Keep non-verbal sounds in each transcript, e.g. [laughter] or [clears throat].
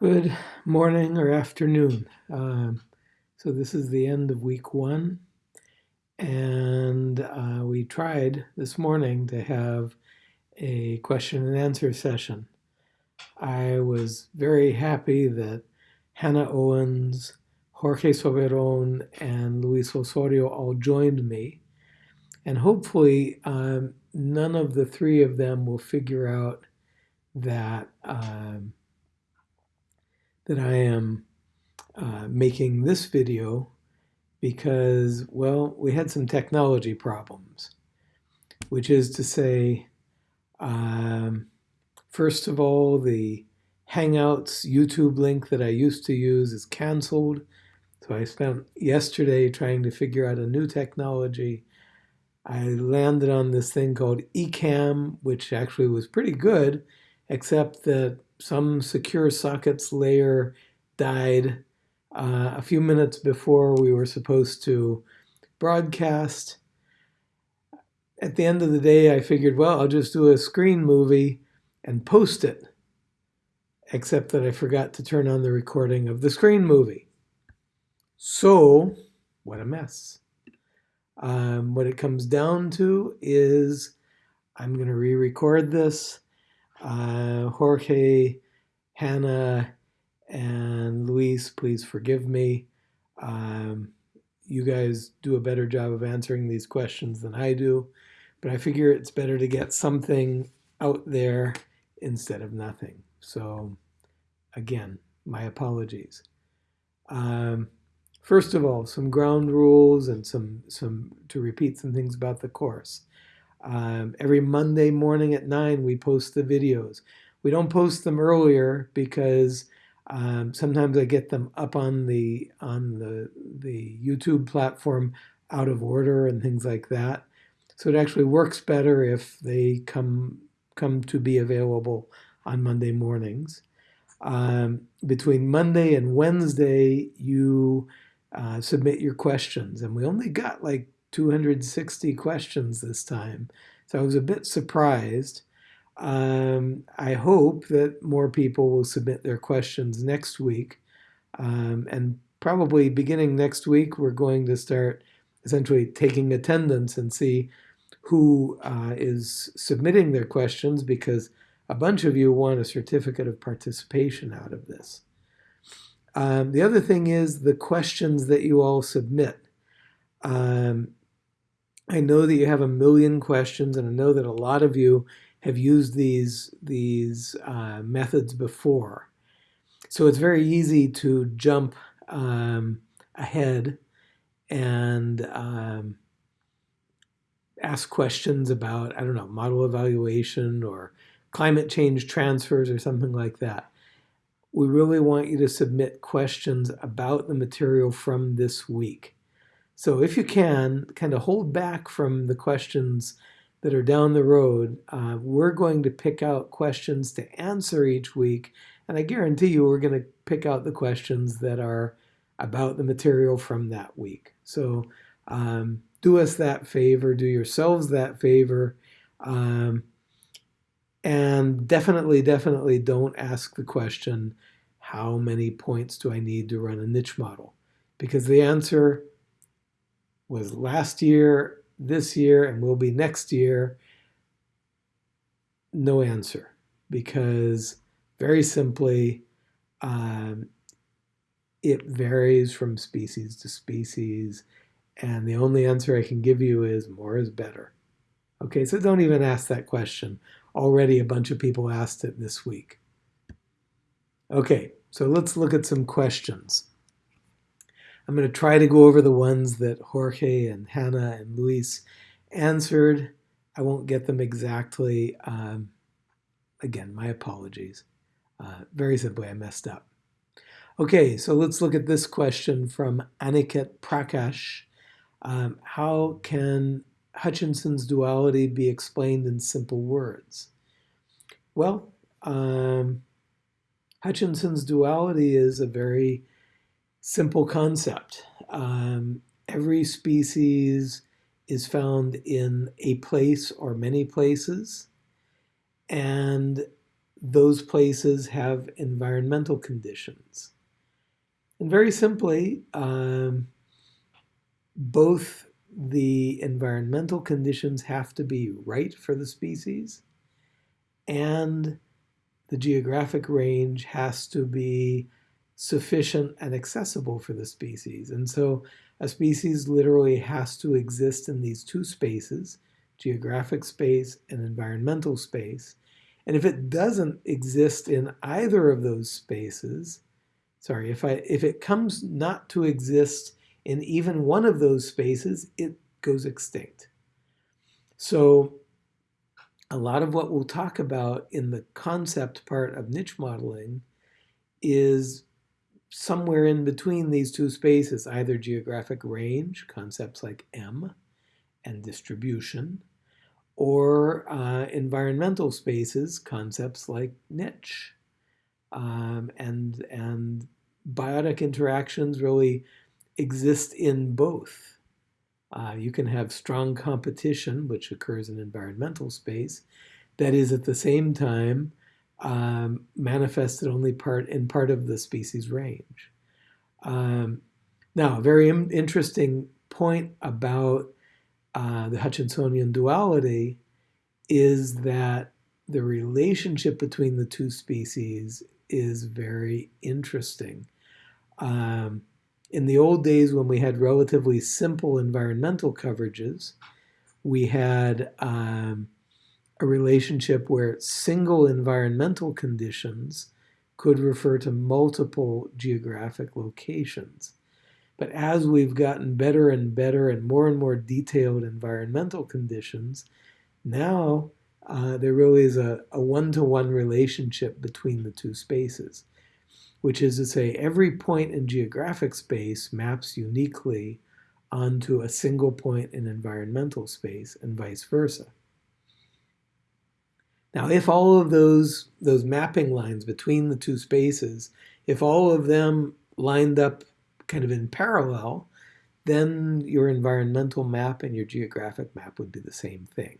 Good morning or afternoon. Um, so this is the end of week one. And uh, we tried this morning to have a question and answer session. I was very happy that Hannah Owens, Jorge Soberon, and Luis Osorio all joined me. And hopefully um, none of the three of them will figure out that um, that I am uh, making this video because, well, we had some technology problems, which is to say, um, first of all, the Hangouts YouTube link that I used to use is canceled. So I spent yesterday trying to figure out a new technology. I landed on this thing called Ecamm, which actually was pretty good, except that some secure sockets layer died uh, a few minutes before we were supposed to broadcast. At the end of the day, I figured, well, I'll just do a screen movie and post it, except that I forgot to turn on the recording of the screen movie. So, what a mess. Um, what it comes down to is I'm going to re record this uh, Jorge, Hannah, and Luis, please forgive me. Um, you guys do a better job of answering these questions than I do, but I figure it's better to get something out there instead of nothing. So, again, my apologies. Um, first of all, some ground rules and some some to repeat some things about the course. Um, every Monday morning at 9, we post the videos. We don't post them earlier because um, sometimes I get them up on the on the the YouTube platform out of order and things like that. So it actually works better if they come come to be available on Monday mornings. Um, between Monday and Wednesday, you uh, submit your questions, and we only got like 260 questions this time. So I was a bit surprised. Um, I hope that more people will submit their questions next week. Um, and probably beginning next week, we're going to start essentially taking attendance and see who uh, is submitting their questions because a bunch of you want a certificate of participation out of this. Um, the other thing is the questions that you all submit. Um, I know that you have a million questions, and I know that a lot of you have used these, these uh, methods before. So it's very easy to jump um, ahead and um, ask questions about, I don't know, model evaluation or climate change transfers or something like that. We really want you to submit questions about the material from this week. So if you can, kind of hold back from the questions that are down the road. Uh, we're going to pick out questions to answer each week, and I guarantee you we're going to pick out the questions that are about the material from that week. So um, do us that favor, do yourselves that favor, um, and definitely, definitely don't ask the question, how many points do I need to run a niche model? Because the answer was last year, this year, and will be next year? No answer, because very simply, um, it varies from species to species, and the only answer I can give you is more is better. Okay, so don't even ask that question. Already a bunch of people asked it this week. Okay, so let's look at some questions. I'm going to try to go over the ones that Jorge and Hannah and Luis answered. I won't get them exactly. Um, again, my apologies. Uh, very simply, I messed up. Okay, so let's look at this question from Aniket Prakash. Um, how can Hutchinson's duality be explained in simple words? Well, um, Hutchinson's duality is a very simple concept. Um, every species is found in a place or many places, and those places have environmental conditions. And very simply, um, both the environmental conditions have to be right for the species and the geographic range has to be sufficient and accessible for the species. And so a species literally has to exist in these two spaces, geographic space and environmental space. And if it doesn't exist in either of those spaces, sorry, if, I, if it comes not to exist in even one of those spaces, it goes extinct. So a lot of what we'll talk about in the concept part of niche modeling is somewhere in between these two spaces, either geographic range, concepts like M, and distribution, or uh, environmental spaces, concepts like niche. Um, and, and biotic interactions really exist in both. Uh, you can have strong competition, which occurs in environmental space, that is at the same time um, manifested only part in part of the species range. Um, now, a very interesting point about uh, the Hutchinsonian duality is that the relationship between the two species is very interesting. Um, in the old days when we had relatively simple environmental coverages, we had um, a relationship where single environmental conditions could refer to multiple geographic locations. But as we've gotten better and better and more and more detailed environmental conditions, now uh, there really is a one-to-one -one relationship between the two spaces which is to say every point in geographic space maps uniquely onto a single point in environmental space and vice versa. Now, if all of those, those mapping lines between the two spaces, if all of them lined up kind of in parallel, then your environmental map and your geographic map would be the same thing.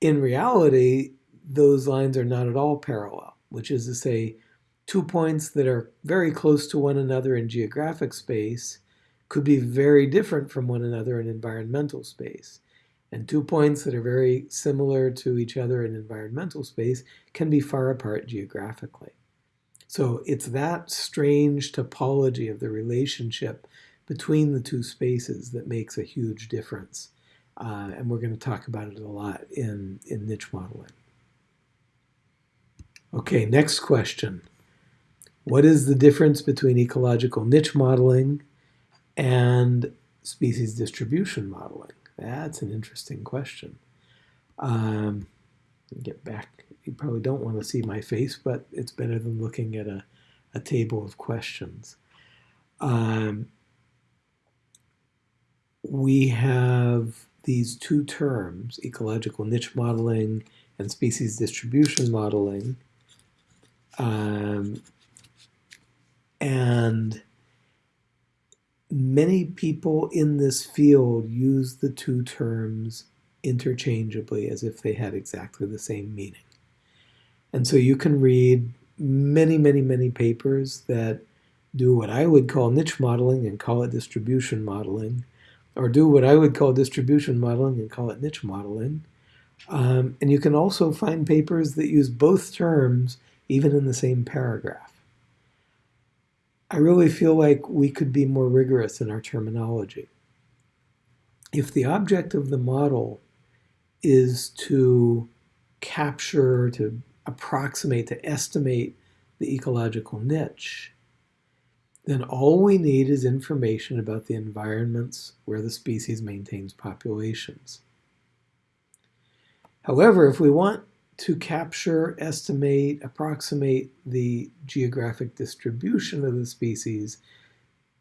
In reality, those lines are not at all parallel, which is to say two points that are very close to one another in geographic space could be very different from one another in environmental space. And two points that are very similar to each other in environmental space can be far apart geographically. So it's that strange topology of the relationship between the two spaces that makes a huge difference. Uh, and we're going to talk about it a lot in, in niche modeling. Okay, next question. What is the difference between ecological niche modeling and species distribution modeling? That's an interesting question. Um, get back. You probably don't want to see my face, but it's better than looking at a, a table of questions. Um, we have these two terms, ecological niche modeling and species distribution modeling, um, and many people in this field use the two terms interchangeably as if they had exactly the same meaning. And so you can read many, many, many papers that do what I would call niche modeling and call it distribution modeling, or do what I would call distribution modeling and call it niche modeling. Um, and you can also find papers that use both terms even in the same paragraph. I really feel like we could be more rigorous in our terminology. If the object of the model is to capture, to approximate, to estimate the ecological niche, then all we need is information about the environments where the species maintains populations. However, if we want to capture, estimate, approximate the geographic distribution of the species,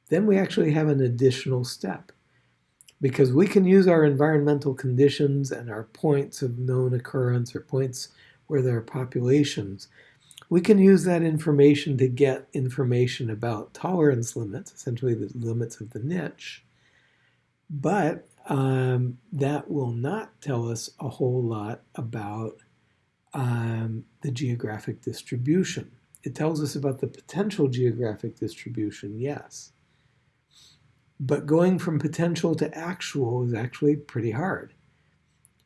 then we actually have an additional step. Because we can use our environmental conditions and our points of known occurrence or points where there are populations, we can use that information to get information about tolerance limits, essentially the limits of the niche, but um, that will not tell us a whole lot about um, the geographic distribution. It tells us about the potential geographic distribution, yes. But going from potential to actual is actually pretty hard.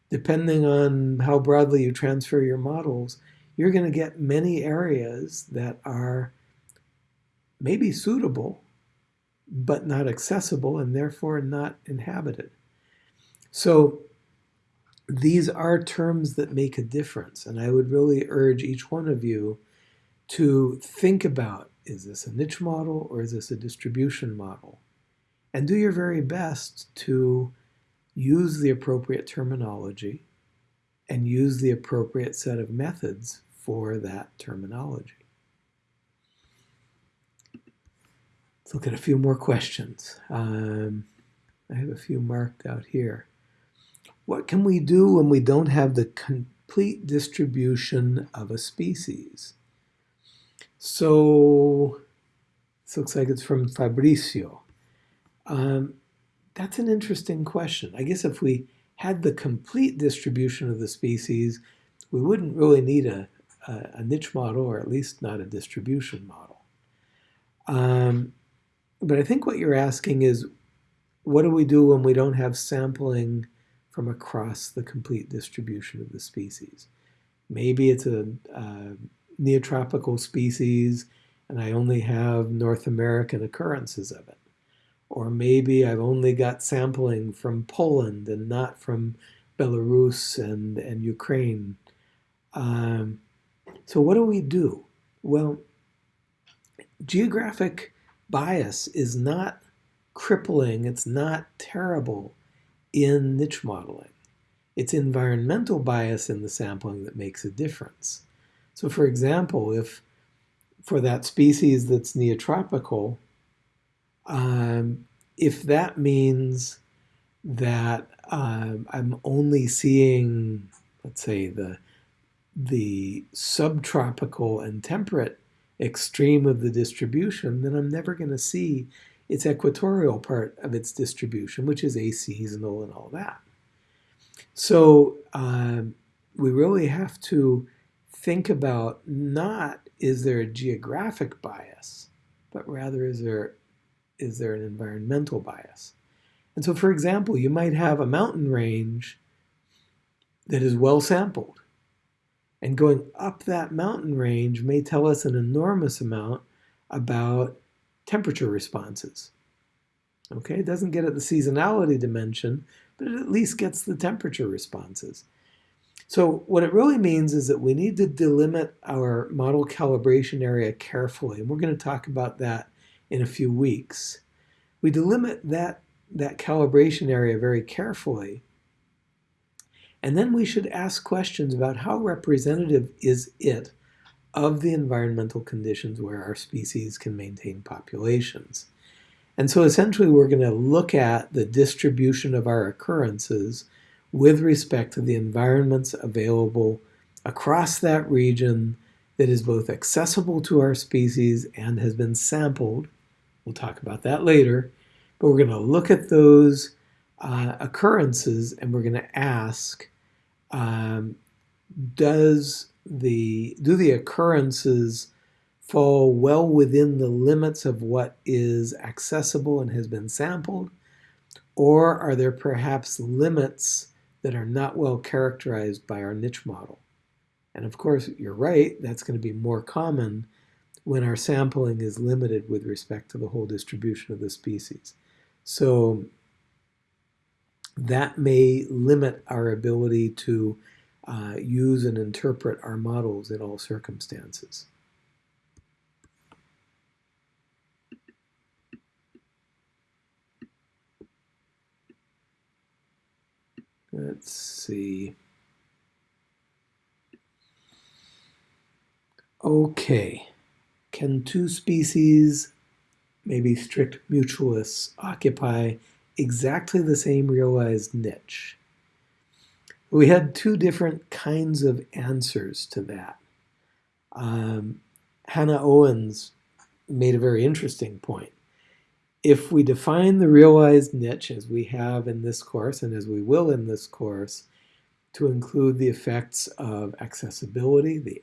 Depending on how broadly you transfer your models, you're going to get many areas that are maybe suitable, but not accessible and therefore not inhabited. So these are terms that make a difference. And I would really urge each one of you to think about, is this a niche model or is this a distribution model? And do your very best to use the appropriate terminology and use the appropriate set of methods for that terminology. Let's look at a few more questions. Um, I have a few marked out here. What can we do when we don't have the complete distribution of a species? So this looks like it's from Fabricio. Um, that's an interesting question. I guess if we had the complete distribution of the species, we wouldn't really need a, a, a niche model, or at least not a distribution model. Um, but I think what you're asking is, what do we do when we don't have sampling from across the complete distribution of the species? Maybe it's a, neotropical species and I only have North American occurrences of it. Or maybe I've only got sampling from Poland and not from Belarus and, and Ukraine. Um, so what do we do? Well, geographic bias is not crippling, it's not terrible in niche modeling. It's environmental bias in the sampling that makes a difference. So for example, if for that species that's neotropical, um, if that means that um, I'm only seeing, let's say, the the subtropical and temperate extreme of the distribution, then I'm never going to see its equatorial part of its distribution, which is aseasonal and all that. So um, we really have to think about not is there a geographic bias, but rather is there is there an environmental bias? And so, for example, you might have a mountain range that is well sampled. And going up that mountain range may tell us an enormous amount about temperature responses. Okay, it doesn't get at the seasonality dimension, but it at least gets the temperature responses. So what it really means is that we need to delimit our model calibration area carefully, and we're going to talk about that in a few weeks. We delimit that, that calibration area very carefully. And then we should ask questions about how representative is it of the environmental conditions where our species can maintain populations. And so essentially we're going to look at the distribution of our occurrences with respect to the environments available across that region that is both accessible to our species and has been sampled We'll talk about that later. But we're going to look at those uh, occurrences and we're going to ask, um, does the, do the occurrences fall well within the limits of what is accessible and has been sampled? Or are there perhaps limits that are not well characterized by our niche model? And of course, you're right, that's going to be more common when our sampling is limited with respect to the whole distribution of the species. So that may limit our ability to uh, use and interpret our models in all circumstances. Let's see. Okay. Can two species, maybe strict mutualists, occupy exactly the same realized niche? We had two different kinds of answers to that. Um, Hannah Owens made a very interesting point. If we define the realized niche as we have in this course and as we will in this course, to include the effects of accessibility, the,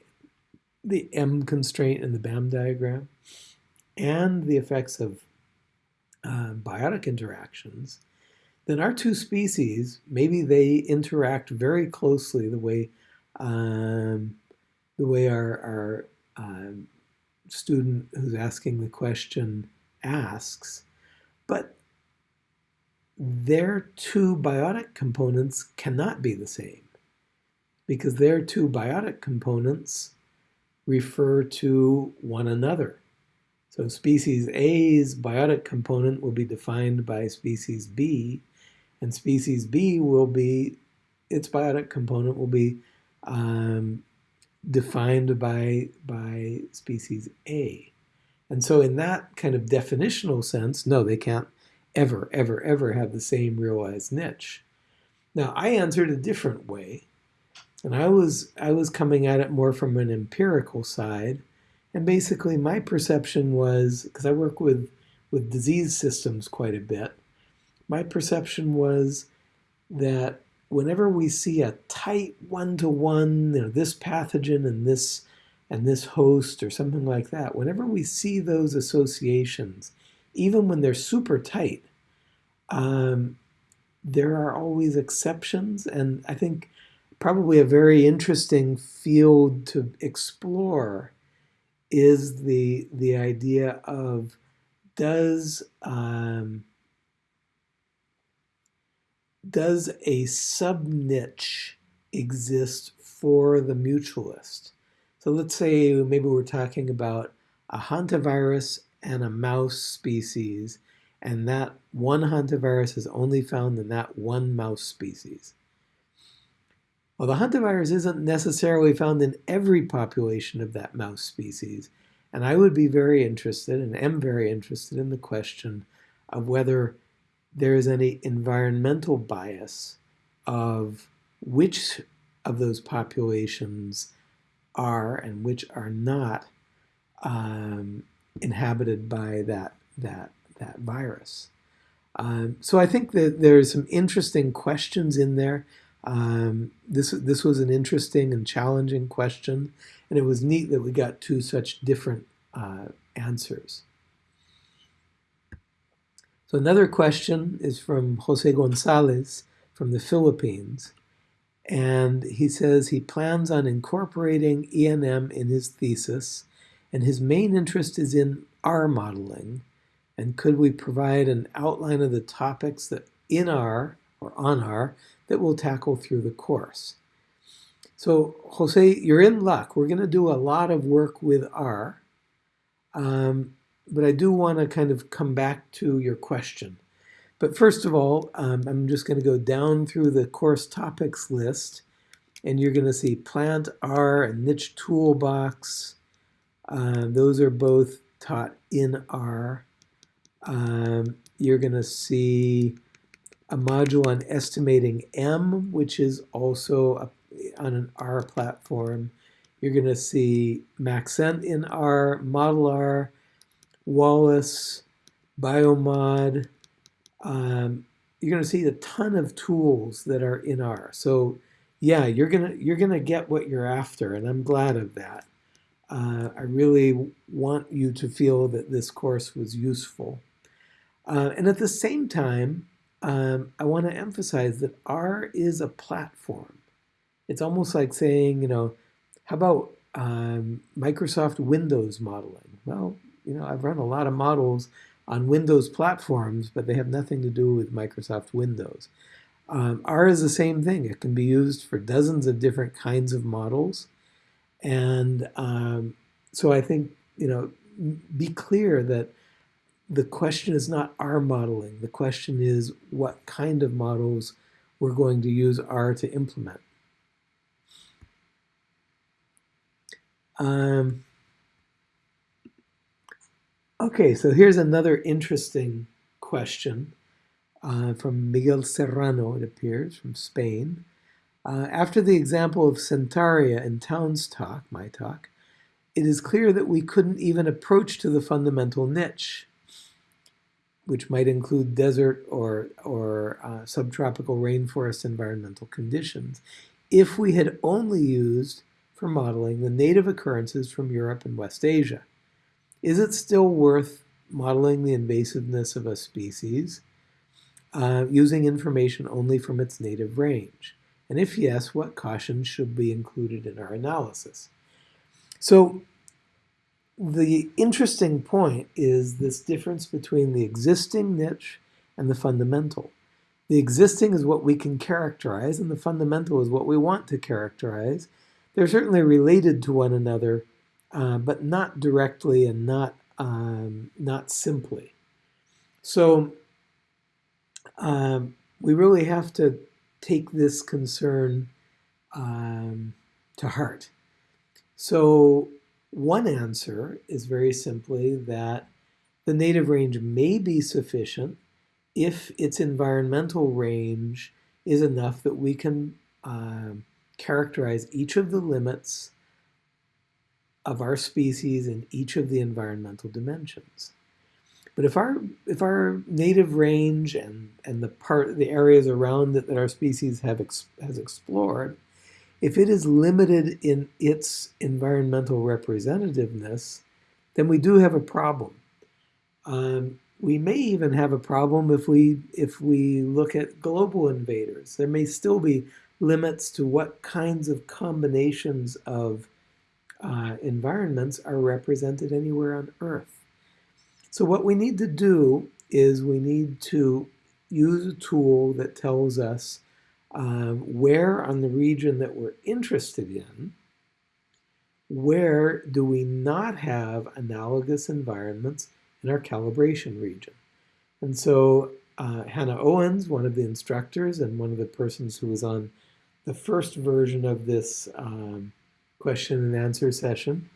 the M constraint in the BAM diagram, and the effects of uh, biotic interactions, then our two species, maybe they interact very closely the way um, the way our, our um, student who's asking the question asks, but their two biotic components cannot be the same because their two biotic components refer to one another. So species A's biotic component will be defined by species B, and species B will be, its biotic component will be um, defined by, by species A. And so in that kind of definitional sense, no, they can't ever, ever, ever have the same realized niche. Now, I answered a different way, and I was, I was coming at it more from an empirical side, and basically my perception was, because I work with, with disease systems quite a bit, my perception was that whenever we see a tight one-to-one, you know, this pathogen and this and this host or something like that, whenever we see those associations, even when they're super tight, um, there are always exceptions. And I think probably a very interesting field to explore is the, the idea of does um, does a sub-niche exist for the mutualist? So let's say maybe we're talking about a hantavirus and a mouse species, and that one hantavirus is only found in that one mouse species. Well, the hantavirus isn't necessarily found in every population of that mouse species, and I would be very interested, and am very interested in the question of whether there is any environmental bias of which of those populations are and which are not um, inhabited by that that that virus. Um, so I think that there's some interesting questions in there. Um, this this was an interesting and challenging question, and it was neat that we got two such different uh, answers. So another question is from Jose Gonzalez from the Philippines. And he says he plans on incorporating ENM in his thesis, and his main interest is in R modeling. And could we provide an outline of the topics that in R or on R that we'll tackle through the course? So Jose, you're in luck. We're going to do a lot of work with R. Um, but I do want to kind of come back to your question. But first of all, um, I'm just going to go down through the course topics list, and you're going to see plant R and niche toolbox. Uh, those are both taught in R. Um, you're going to see a module on estimating M, which is also a, on an R platform. You're going to see Maxent in R, Model R, Wallace, Biomod. Um, you're going to see a ton of tools that are in R. So yeah, you're gonna you're gonna get what you're after, and I'm glad of that. Uh, I really want you to feel that this course was useful. Uh, and at the same time, um, I want to emphasize that R is a platform. It's almost like saying, you know, how about um, Microsoft Windows modeling? Well, you know, I've run a lot of models on Windows platforms, but they have nothing to do with Microsoft Windows. Um, R is the same thing. It can be used for dozens of different kinds of models. And um, so I think, you know, be clear that the question is not R modeling. The question is what kind of models we're going to use R to implement. Um, Okay, so here's another interesting question uh, from Miguel Serrano, it appears, from Spain. Uh, after the example of Centaurea in Town's talk, my talk, it is clear that we couldn't even approach to the fundamental niche, which might include desert or, or uh, subtropical rainforest environmental conditions, if we had only used for modeling the native occurrences from Europe and West Asia. Is it still worth modeling the invasiveness of a species uh, using information only from its native range? And if yes, what cautions should be included in our analysis? So the interesting point is this difference between the existing niche and the fundamental. The existing is what we can characterize, and the fundamental is what we want to characterize. They're certainly related to one another, uh, but not directly and not, um, not simply. So um, we really have to take this concern um, to heart. So one answer is very simply that the native range may be sufficient if its environmental range is enough that we can um, characterize each of the limits of our species in each of the environmental dimensions. But if our if our native range and and the part the areas around it that our species have ex, has explored if it is limited in its environmental representativeness, then we do have a problem. Um, we may even have a problem if we if we look at global invaders. There may still be limits to what kinds of combinations of uh, environments are represented anywhere on Earth. So what we need to do is we need to use a tool that tells us um, where on the region that we're interested in, where do we not have analogous environments in our calibration region? And so uh, Hannah Owens, one of the instructors and one of the persons who was on the first version of this um, question and answer session,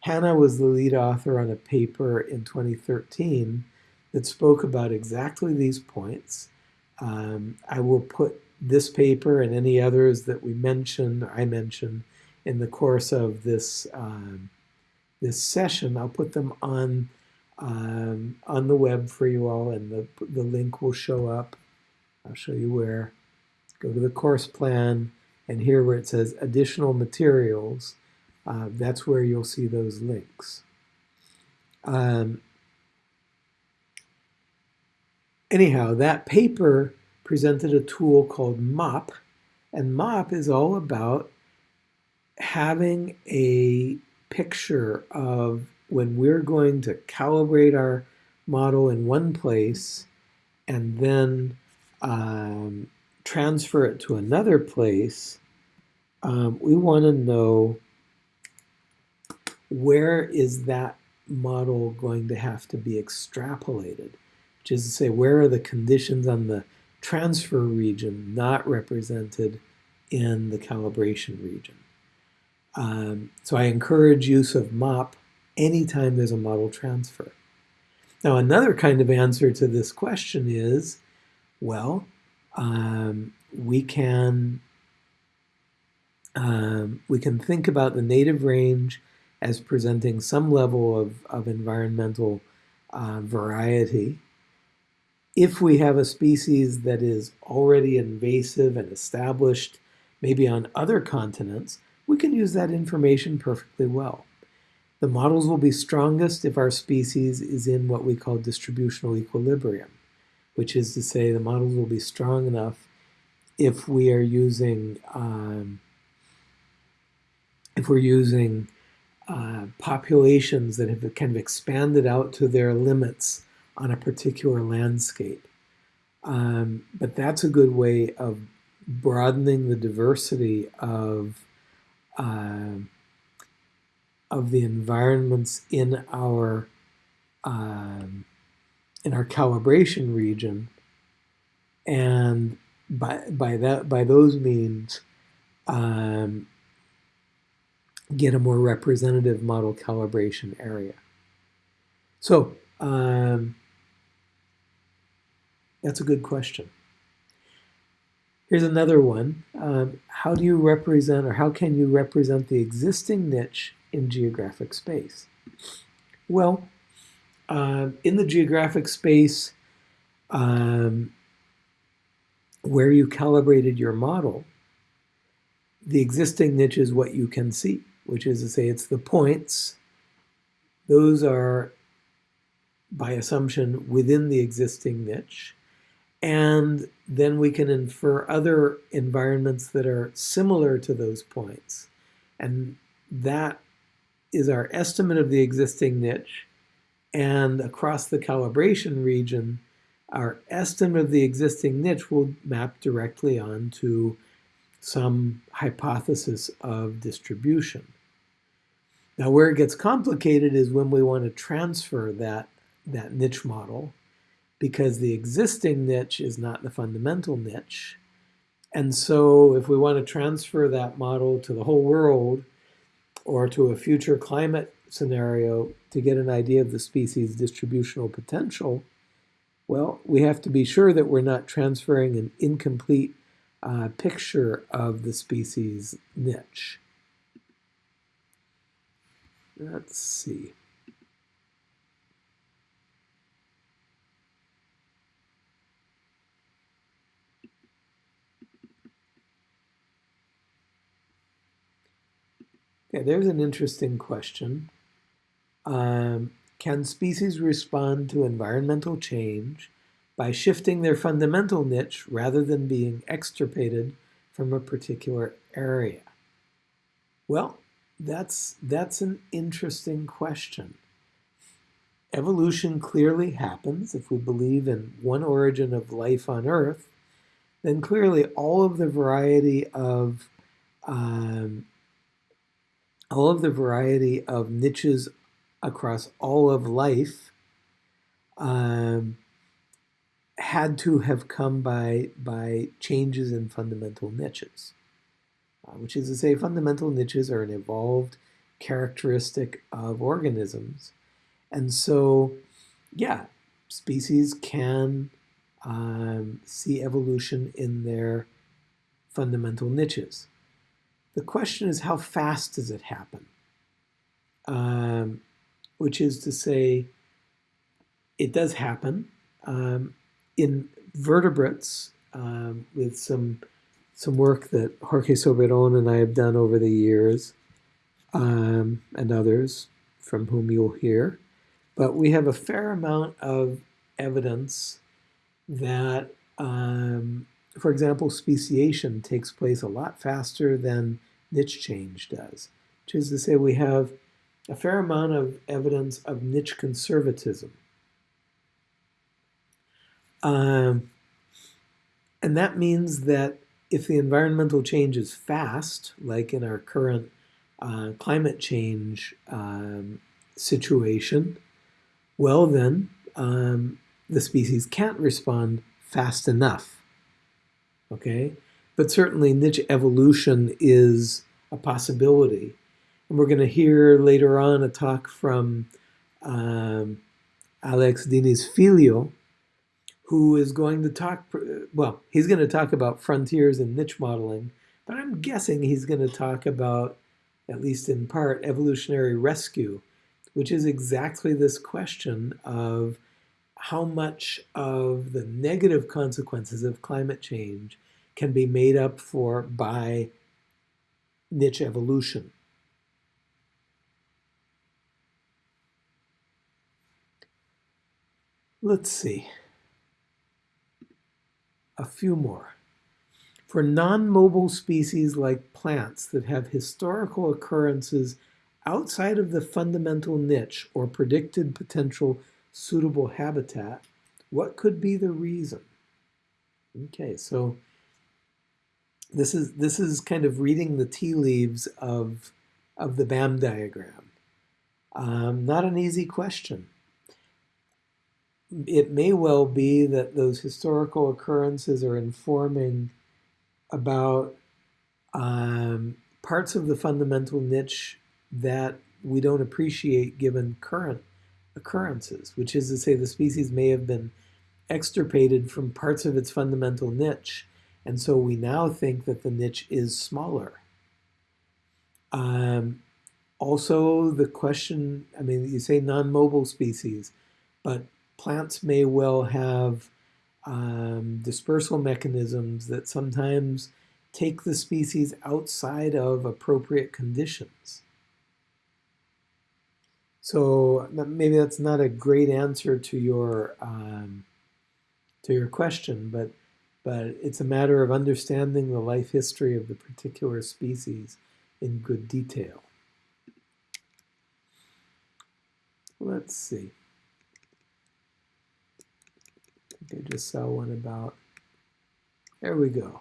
Hannah was the lead author on a paper in 2013 that spoke about exactly these points. Um, I will put this paper and any others that we mention, I mention, in the course of this um, this session, I'll put them on um, on the web for you all, and the the link will show up. I'll show you where. Go to the course plan, and here where it says additional materials, uh, that's where you'll see those links. Um, anyhow, that paper presented a tool called MOP, and MOP is all about having a picture of when we're going to calibrate our model in one place and then um, transfer it to another place, um, we want to know where is that model going to have to be extrapolated, which is to say, where are the conditions on the transfer region not represented in the calibration region. Um, so I encourage use of MOP anytime there's a model transfer. Now another kind of answer to this question is, well, um, we can um, we can think about the native range as presenting some level of, of environmental uh, variety if we have a species that is already invasive and established, maybe on other continents, we can use that information perfectly well. The models will be strongest if our species is in what we call distributional equilibrium, which is to say the models will be strong enough if we are using um, if we're using uh, populations that have kind of expanded out to their limits on a particular landscape. Um, but that's a good way of broadening the diversity of uh, of the environments in our um, in our calibration region, and by by that by those means, um, get a more representative model calibration area. So um, that's a good question. Here's another one. Um, how do you represent or how can you represent the existing niche in geographic space? Well, uh, in the geographic space um, where you calibrated your model, the existing niche is what you can see, which is to say it's the points. Those are, by assumption, within the existing niche. And then we can infer other environments that are similar to those points. And that is our estimate of the existing niche. And across the calibration region, our estimate of the existing niche will map directly onto some hypothesis of distribution. Now where it gets complicated is when we want to transfer that, that niche model because the existing niche is not the fundamental niche. And so if we want to transfer that model to the whole world or to a future climate scenario to get an idea of the species distributional potential, well, we have to be sure that we're not transferring an incomplete uh, picture of the species niche. Let's see. Okay, there's an interesting question. Um, can species respond to environmental change by shifting their fundamental niche rather than being extirpated from a particular area? Well, that's, that's an interesting question. Evolution clearly happens if we believe in one origin of life on Earth, then clearly all of the variety of um, all of the variety of niches across all of life um, had to have come by, by changes in fundamental niches, which is to say fundamental niches are an evolved characteristic of organisms. And so, yeah, species can um, see evolution in their fundamental niches. The question is how fast does it happen? Um, which is to say, it does happen um, in vertebrates um, with some some work that Jorge Soberon and I have done over the years, um, and others from whom you'll hear. But we have a fair amount of evidence that, um, for example, speciation takes place a lot faster than niche change does, which is to say we have a fair amount of evidence of niche conservatism. Um, and that means that if the environmental change is fast, like in our current uh, climate change um, situation, well then, um, the species can't respond fast enough, okay? But certainly niche evolution is a possibility. And we're going to hear later on a talk from um, Alex Diniz Filho, who is going to talk, well, he's going to talk about frontiers and niche modeling, but I'm guessing he's going to talk about, at least in part, evolutionary rescue, which is exactly this question of how much of the negative consequences of climate change can be made up for by niche evolution. Let's see. A few more. For non-mobile species like plants that have historical occurrences outside of the fundamental niche or predicted potential suitable habitat, what could be the reason? Okay, so this is this is kind of reading the tea leaves of of the BAM diagram. Um, not an easy question it may well be that those historical occurrences are informing about um, parts of the fundamental niche that we don't appreciate given current occurrences, which is to say the species may have been extirpated from parts of its fundamental niche, and so we now think that the niche is smaller. Um, also, the question, I mean, you say non-mobile species, but plants may well have um, dispersal mechanisms that sometimes take the species outside of appropriate conditions. So maybe that's not a great answer to your um, to your question, but but it's a matter of understanding the life history of the particular species in good detail. Let's see. I just saw one about, there we go.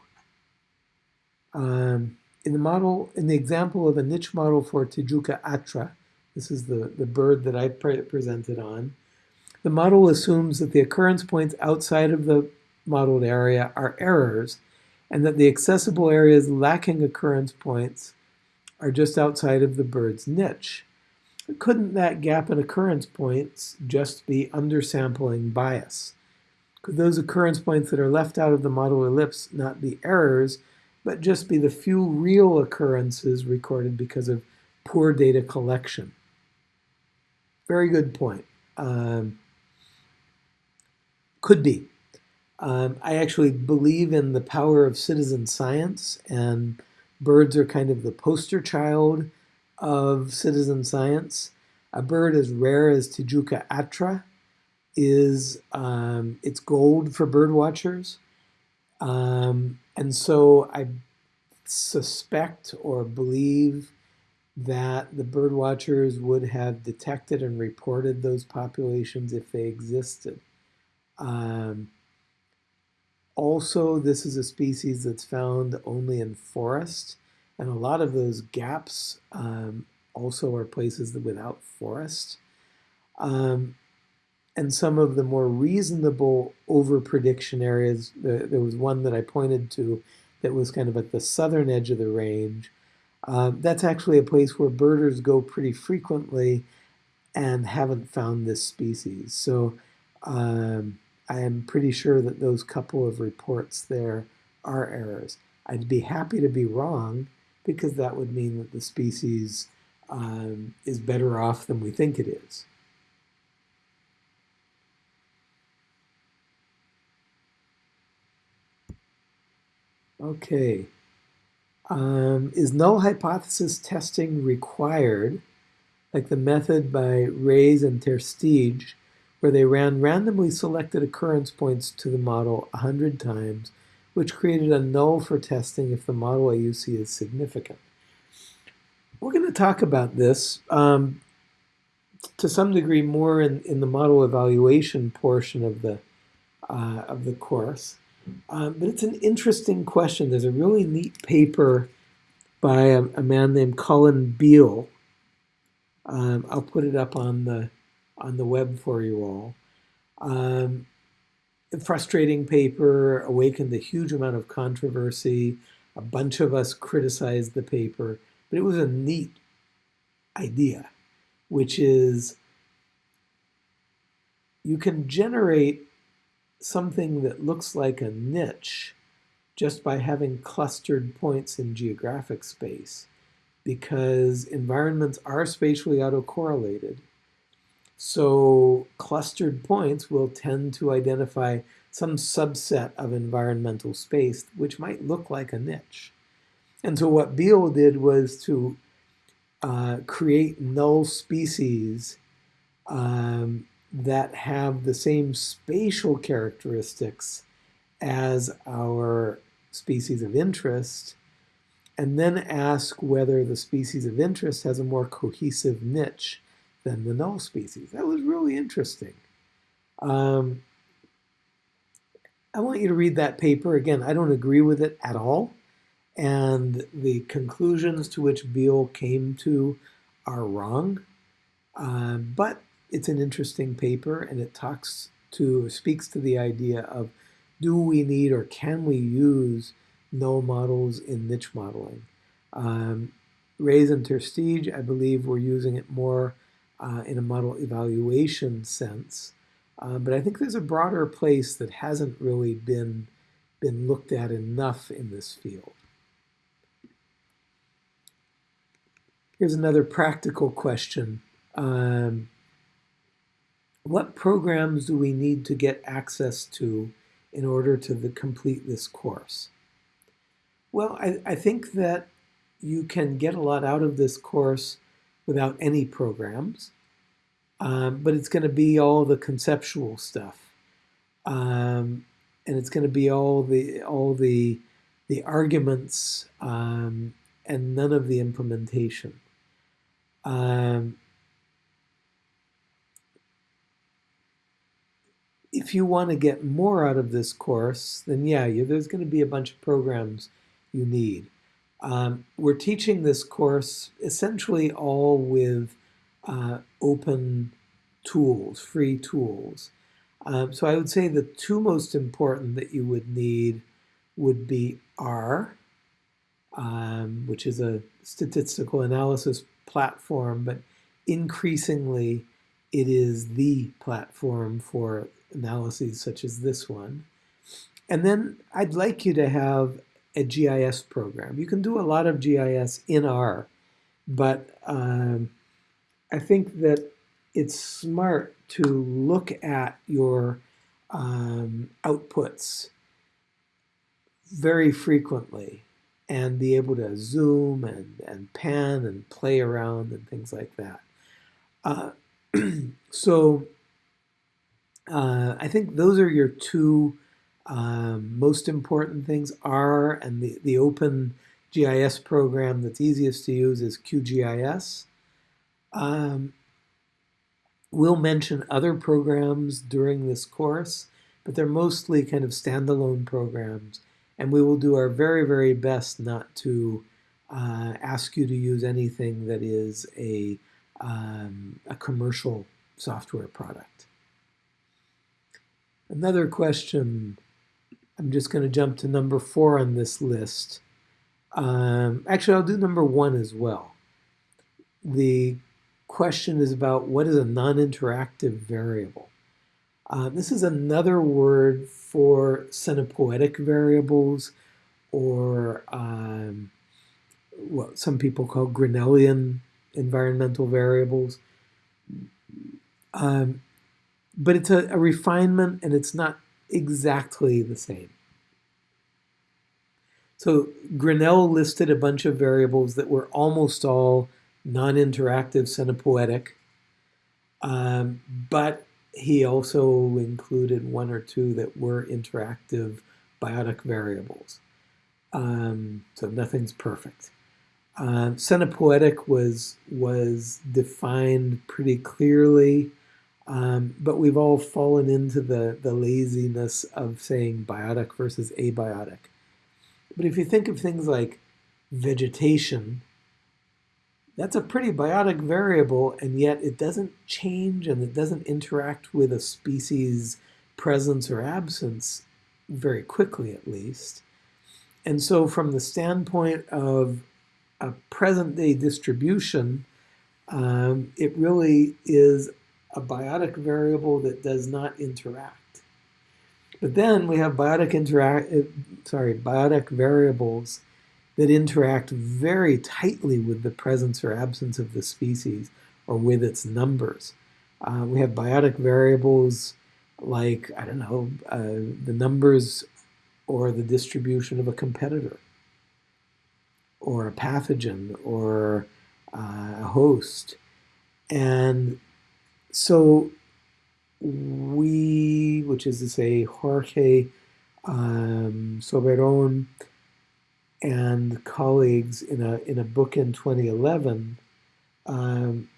Um, in the model, in the example of a niche model for Tijuca atra, this is the, the bird that I pre presented on, the model assumes that the occurrence points outside of the modeled area are errors and that the accessible areas lacking occurrence points are just outside of the bird's niche. Couldn't that gap in occurrence points just be undersampling bias? Could those occurrence points that are left out of the model ellipse not be errors, but just be the few real occurrences recorded because of poor data collection? Very good point. Um, could be. Um, I actually believe in the power of citizen science, and birds are kind of the poster child of citizen science. A bird as rare as Tijuca atra is um, it's gold for bird watchers. Um, and so I suspect or believe that the bird watchers would have detected and reported those populations if they existed. Um, also, this is a species that's found only in forest, and a lot of those gaps um, also are places without forest. Um, and some of the more reasonable over-prediction areas, there, was one that I pointed to that was kind of at the southern edge of the range. Um, that's actually a place where birders go pretty frequently and haven't found this species. So um, I am pretty sure that those couple of reports there are errors. I'd be happy to be wrong because that would mean that the species um, is better off than we think it is. Okay. Um, is null hypothesis testing required, like the method by Raes and ter Steege, where they ran randomly selected occurrence points to the model 100 times, which created a null for testing if the model AUC is significant. We're going to talk about this um, to some degree more in, in the model evaluation portion of the, uh, of the course. Um, but it's an interesting question. There's a really neat paper by a, a man named Colin Beale. Um, I'll put it up on the on the web for you all. Um, frustrating paper awakened a huge amount of controversy. A bunch of us criticized the paper, but it was a neat idea, which is you can generate something that looks like a niche just by having clustered points in geographic space because environments are spatially autocorrelated so clustered points will tend to identify some subset of environmental space, which might look like a niche. And so what Beale did was to uh, create null species um, that have the same spatial characteristics as our species of interest, and then ask whether the species of interest has a more cohesive niche than the null species. That was really interesting. Um, I want you to read that paper. Again, I don't agree with it at all. And the conclusions to which Beale came to are wrong. Uh, but it's an interesting paper and it talks to, speaks to the idea of do we need or can we use null models in niche modeling? Um, Raes and ter Steege, I believe, we're using it more uh, in a model evaluation sense. Uh, but I think there's a broader place that hasn't really been, been looked at enough in this field. Here's another practical question. Um, what programs do we need to get access to in order to the, complete this course? Well, I, I think that you can get a lot out of this course without any programs, um, but it's going to be all the conceptual stuff, um, and it's going to be all the all the the arguments um, and none of the implementation. Um, if you want to get more out of this course, then yeah, you, there's going to be a bunch of programs you need. Um, we're teaching this course essentially all with uh, open tools, free tools. Um, so I would say the two most important that you would need would be R, um, which is a statistical analysis platform, but increasingly it is the platform for analyses such as this one. And then I'd like you to have a GIS program. You can do a lot of GIS in R, but um, I think that it's smart to look at your um, outputs very frequently and be able to zoom and, and pan and play around and things like that. Uh, [clears throat] so uh, I think those are your two um, most important things R and the, the open GIS program that's easiest to use is QGIS. Um, we'll mention other programs during this course, but they're mostly kind of standalone programs. And we will do our very, very best not to uh, ask you to use anything that is a, um, a commercial software product. Another question I'm just going to jump to number four on this list. Um, actually, I'll do number one as well. The question is about what is a non-interactive variable. Uh, this is another word for scenopoetic variables or um, what some people call Grinnellian environmental variables. Um, but it's a, a refinement and it's not exactly the same. So Grinnell listed a bunch of variables that were almost all non-interactive scenopoetic, um, but he also included one or two that were interactive biotic variables. Um, so nothing's perfect. Uh, scenopoetic was was defined pretty clearly um, but we've all fallen into the, the laziness of saying biotic versus abiotic. But if you think of things like vegetation, that's a pretty biotic variable, and yet it doesn't change and it doesn't interact with a species' presence or absence very quickly, at least. And so from the standpoint of a present-day distribution, um, it really is a biotic variable that does not interact. But then we have biotic interact, uh, sorry, biotic variables that interact very tightly with the presence or absence of the species or with its numbers. Uh, we have biotic variables like, I don't know, uh, the numbers or the distribution of a competitor or a pathogen or uh, a host. And so we, which is to say Jorge um, Soberon and colleagues in a, in a book in 2011, um,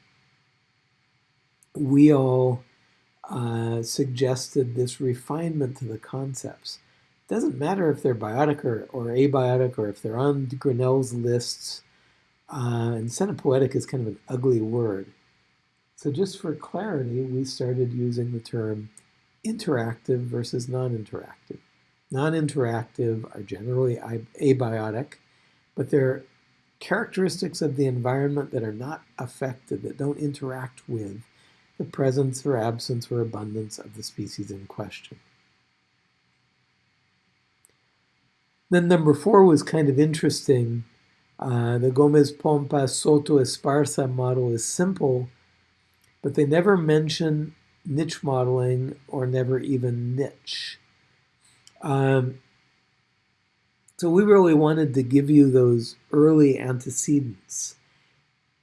we all uh, suggested this refinement to the concepts. Doesn't matter if they're biotic or, or abiotic or if they're on Grinnell's lists. Uh, and scenopoetic is kind of an ugly word. So just for clarity, we started using the term interactive versus non-interactive. Non-interactive are generally abiotic, but they're characteristics of the environment that are not affected, that don't interact with the presence or absence or abundance of the species in question. Then number four was kind of interesting. Uh, the Gomez-Pompa Soto-Esparza model is simple, but they never mention niche modeling or never even niche. Um, So we really wanted to give you those early antecedents.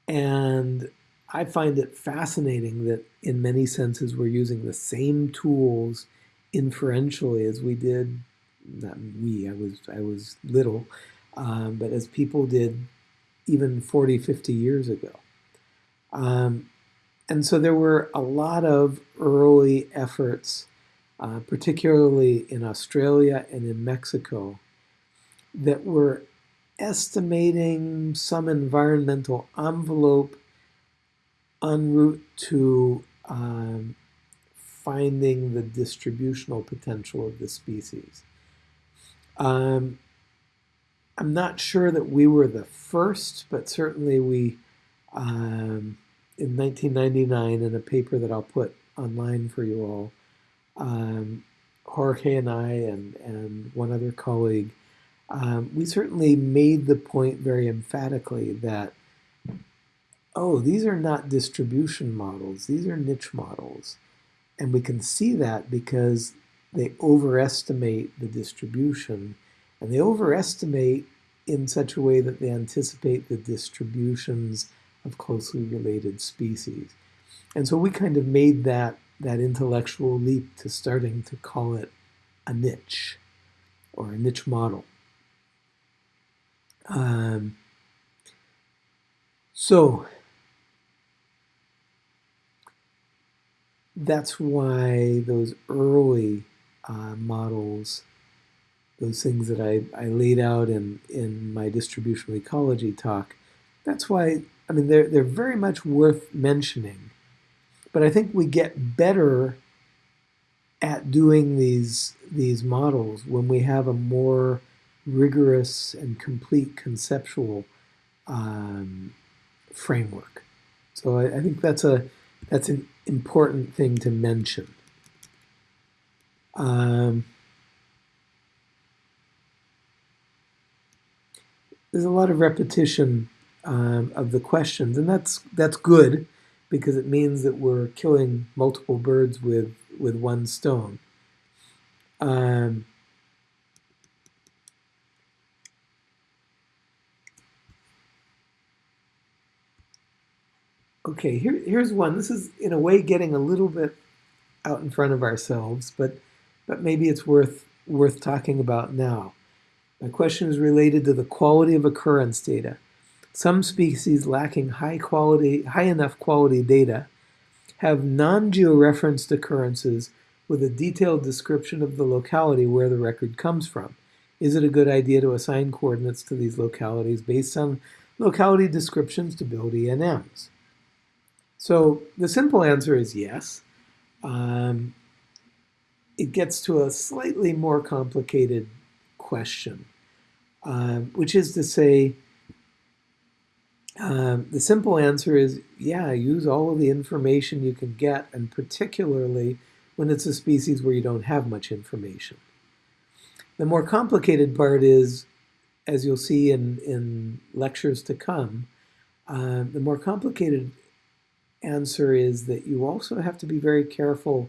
And I find it fascinating that in many senses we're using the same tools inferentially as we did, not we, I was, I was little, um, but as people did even 40, 50 years ago. Um, and so there were a lot of early efforts, uh, particularly in Australia and in Mexico, that were estimating some environmental envelope en route to um, finding the distributional potential of the species. Um, I'm not sure that we were the first, but certainly we, um, in 1999, in a paper that I'll put online for you all, um, Jorge and I and, and one other colleague, um, we certainly made the point very emphatically that, oh, these are not distribution models, these are niche models. And we can see that because they overestimate the distribution and they overestimate in such a way that they anticipate the distributions of closely related species. And so we kind of made that, that intellectual leap to starting to call it a niche or a niche model. Um, so that's why those early uh, models those things that I, I laid out in, in my distributional ecology talk, that's why, I mean, they're, they're very much worth mentioning. But I think we get better at doing these, these models when we have a more rigorous and complete conceptual um, framework. So I, I think that's, a, that's an important thing to mention. Um, there's a lot of repetition um, of the questions, and that's that's good because it means that we're killing multiple birds with with one stone. Um, okay, here, here's one. This is in a way getting a little bit out in front of ourselves, but but maybe it's worth worth talking about now. My question is related to the quality of occurrence data. Some species lacking high quality, high enough quality data have non-georeferenced occurrences with a detailed description of the locality where the record comes from. Is it a good idea to assign coordinates to these localities based on locality descriptions to build ENMs? So the simple answer is yes. Um, it gets to a slightly more complicated question, um, which is to say, um, the simple answer is, yeah, use all of the information you can get, and particularly when it's a species where you don't have much information. The more complicated part is, as you'll see in, in lectures to come, uh, the more complicated answer is that you also have to be very careful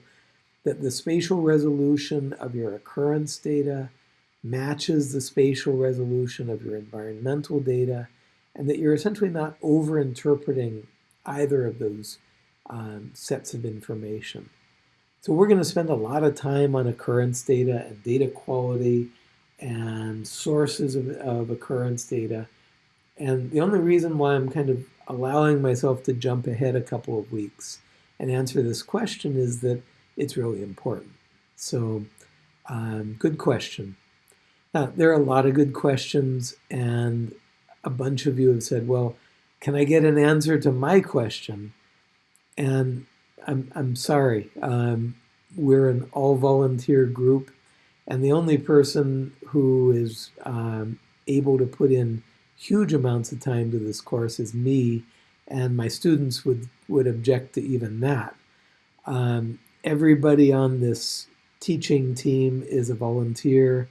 that the spatial resolution of your occurrence data matches the spatial resolution of your environmental data, and that you're essentially not over-interpreting either of those um, sets of information. So we're going to spend a lot of time on occurrence data and data quality and sources of, of occurrence data. And the only reason why I'm kind of allowing myself to jump ahead a couple of weeks and answer this question is that it's really important. So um, good question. Now, there are a lot of good questions, and a bunch of you have said, well, can I get an answer to my question? And I'm, I'm sorry, um, we're an all-volunteer group, and the only person who is um, able to put in huge amounts of time to this course is me, and my students would, would object to even that. Um, everybody on this teaching team is a volunteer,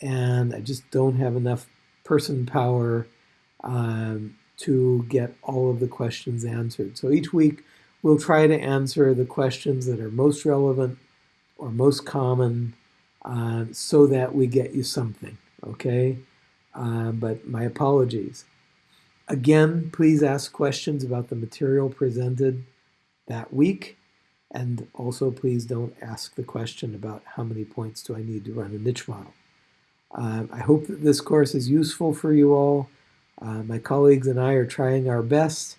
and I just don't have enough person power um, to get all of the questions answered. So each week we'll try to answer the questions that are most relevant or most common uh, so that we get you something, okay? uh, but my apologies. Again, please ask questions about the material presented that week. And also, please don't ask the question about how many points do I need to run a niche model. Um, I hope that this course is useful for you all. Uh, my colleagues and I are trying our best.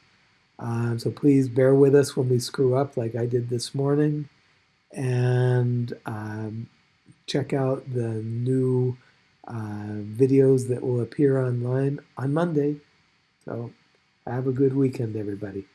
Um, so please bear with us when we screw up like I did this morning. And um, check out the new uh, videos that will appear online on Monday. So have a good weekend, everybody.